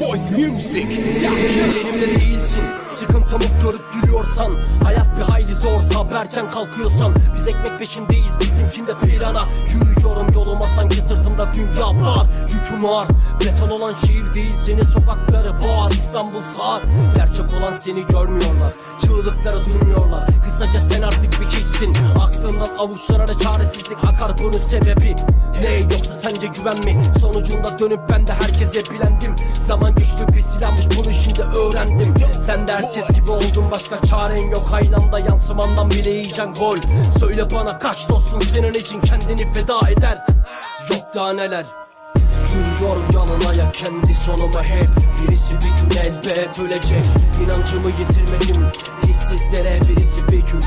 Boys Music. Elimde değilsin. Sıkıntımı görüp gülüyorsan Hayat bir hayli zor. Sabrerken kalkıyorsan Biz ekmek peşindeyiz. Bizimkinde pirana Yürüyorum yoluma sanki sırtımda dünya var. Yüküm ağır Beton olan şehir değil senin sokakları bağır İstanbul sağır Gerçek olan seni görmüyorlar. Çığlıkları duymuyorlar Aklından avuçlara çaresizlik akar bunun sebebi. Ne yoksa sence güven mi? Sonucunda dönüp ben de herkese bilendim. Zaman güçlü bir silahmış bunu şimdi öğrendim. Sen de herkes gibi oldun başka çaren yok. Aynı anda yansımandan bile yiyeceksin gol. Söyle bana kaç dostun senin için kendini feda eder? Yok daha neler. Yürüyorum yalın ayak kendi sonuma hep. Birisi bir gün elbet ölecek. İnancımı yitirmedim. Hiçsizlere birisi bir gün